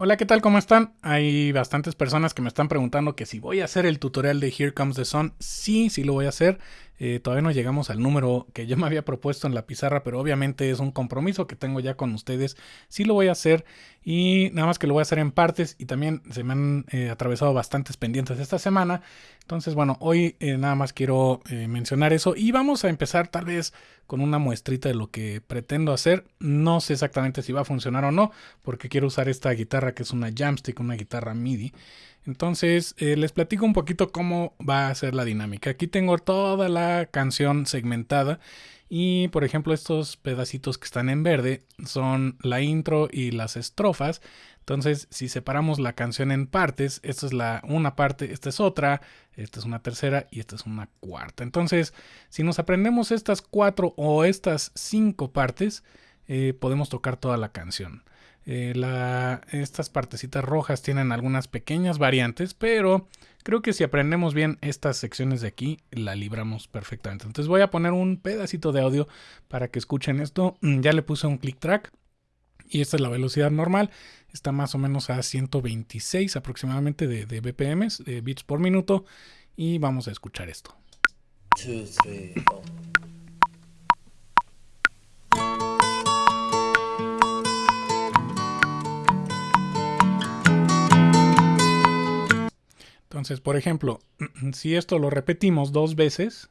Hola, ¿qué tal? ¿Cómo están? Hay bastantes personas que me están preguntando que si voy a hacer el tutorial de Here Comes the Sun. Sí, sí lo voy a hacer. Eh, todavía no llegamos al número que yo me había propuesto en la pizarra, pero obviamente es un compromiso que tengo ya con ustedes. Sí lo voy a hacer y nada más que lo voy a hacer en partes y también se me han eh, atravesado bastantes pendientes esta semana. Entonces, bueno, hoy eh, nada más quiero mencionar eso y vamos a empezar tal vez con una muestrita de lo que pretendo hacer. No sé exactamente si va a funcionar o no, porque quiero usar esta guitarra que es una Jamstick, una guitarra MIDI. Entonces, eh, les platico un poquito cómo va a ser la dinámica. Aquí tengo toda la canción segmentada y, por ejemplo, estos pedacitos que están en verde son la intro y las estrofas. Entonces, si separamos la canción en partes, esta es la una parte, esta es otra, esta es una tercera y esta es una cuarta. Entonces, si nos aprendemos estas cuatro o estas cinco partes, eh, podemos tocar toda la canción. Eh, estas partecitas rojas tienen algunas pequeñas variantes, pero creo que si aprendemos bien estas secciones de aquí, la libramos perfectamente. Entonces voy a poner un pedacito de audio para que escuchen esto. Mm, ya le puse un click track y esta es la velocidad normal. Está más o menos a 126 aproximadamente de, de BPMs, de bits por minuto. Y vamos a escuchar esto. Entonces, por ejemplo, si esto lo repetimos dos veces,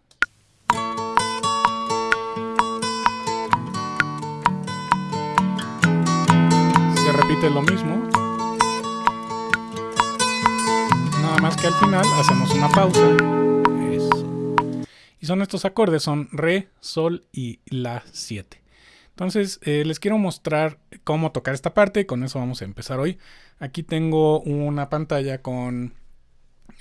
se repite lo mismo. Nada más que al final hacemos una pausa. Y son estos acordes, son Re, Sol y La 7. Entonces, eh, les quiero mostrar cómo tocar esta parte. Con eso vamos a empezar hoy. Aquí tengo una pantalla con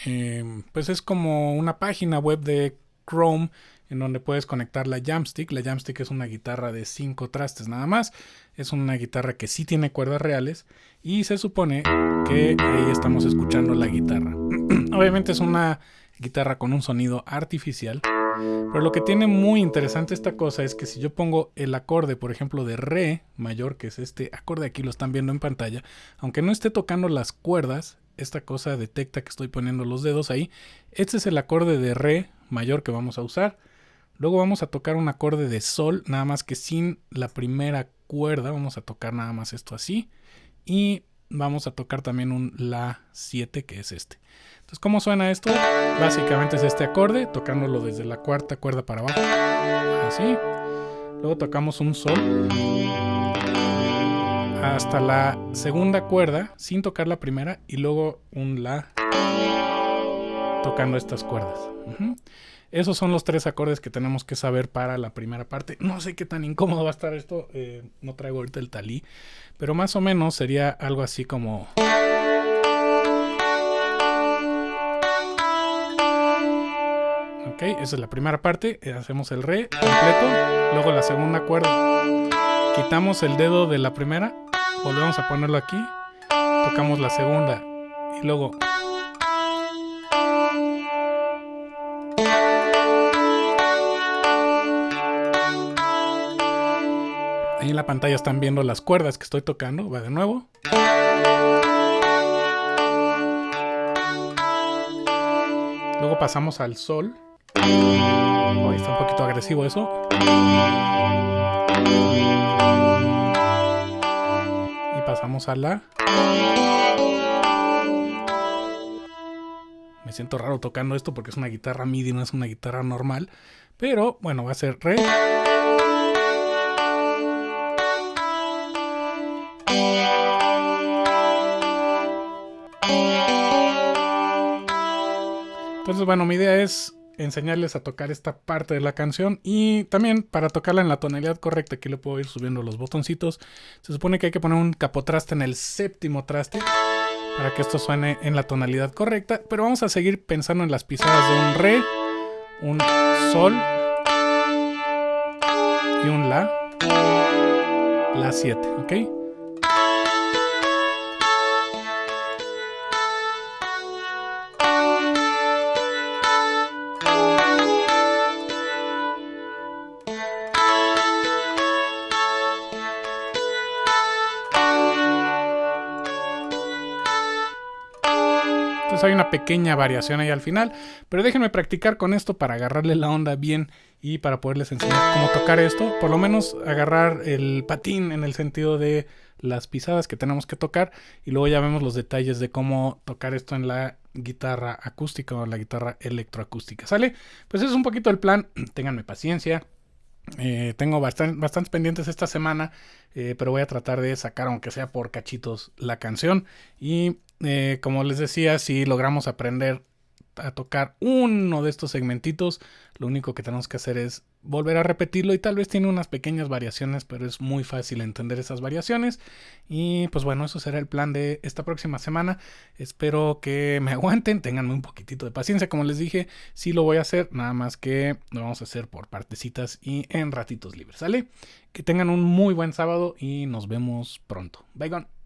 Em, pues es como una página web de Chrome en donde puedes conectar la Jamstick. La Jamstick es una guitarra de 5 trastes nada más. Es una guitarra que sí tiene cuerdas reales y se supone que ahí estamos escuchando la guitarra. Obviamente es una guitarra con un sonido artificial. Pero lo que tiene muy interesante esta cosa es que si yo pongo el acorde, por ejemplo, de Re mayor, que es este acorde aquí, lo están viendo en pantalla, aunque no esté tocando las cuerdas, esta cosa detecta que estoy poniendo los dedos ahí. Este es el acorde de Re mayor que vamos a usar. Luego vamos a tocar un acorde de Sol, nada más que sin la primera cuerda. Vamos a tocar nada más esto así. Y vamos a tocar también un La 7, que es este. Entonces, ¿cómo suena esto? Básicamente es este acorde, tocándolo desde la cuarta cuerda para abajo. Así. Luego tocamos un Sol hasta la segunda cuerda sin tocar la primera y luego un La tocando estas cuerdas. Esos son los tres acordes que tenemos que saber para la primera parte. No sé qué tan incómodo va a estar esto, eh, no traigo ahorita el talí, pero más o menos sería algo así como... Ok, esa es la primera parte, eh, hacemos el re completo, luego la segunda cuerda, quitamos el dedo de la primera volvemos a ponerlo aquí, tocamos la segunda y luego Ahí en la pantalla están viendo las cuerdas que estoy tocando. Va de nuevo. Luego pasamos al sol. Ahí está un poquito agresivo eso. Pasamos a la... Me siento raro tocando esto porque es una guitarra MIDI, no es una guitarra normal. Pero bueno, va a ser re. Entonces, bueno, mi idea es enseñarles a tocar esta parte de la canción y también para tocarla en la tonalidad correcta aquí le puedo ir subiendo los botoncitos. Se supone que hay que poner un capotraste en el séptimo traste para que esto suene en la tonalidad correcta pero vamos a seguir pensando en las pisadas de un re un sol y un la la 7 ok Hay una pequeña variación ahí al final. Pero déjenme practicar con esto para agarrarle la onda bien y para poderles enseñar cómo tocar esto. Por lo menos agarrar el patín en el sentido de las pisadas que tenemos que tocar y luego ya vemos los detalles de cómo tocar esto en la guitarra acústica o la guitarra electroacústica. ¿Sale? Pues es un poquito el plan. Ténganme paciencia. Eh, tengo bastantes pendientes esta semana, eh, pero voy a tratar de sacar, aunque sea por cachitos, la canción. Y eh, como les decía, si logramos aprender a tocar uno de estos segmentitos, lo único que tenemos que hacer es volver a repetirlo y tal vez tiene unas pequeñas variaciones, pero es muy fácil entender esas variaciones. Y pues bueno, eso será el plan de esta próxima semana. Espero que me aguanten, tenganme un poquitito de paciencia, como les dije, sí lo voy a hacer, nada más que lo vamos a hacer por partecitas y en ratitos libres, ¿sale? Que tengan un muy buen sábado y nos vemos pronto. Bye, gone.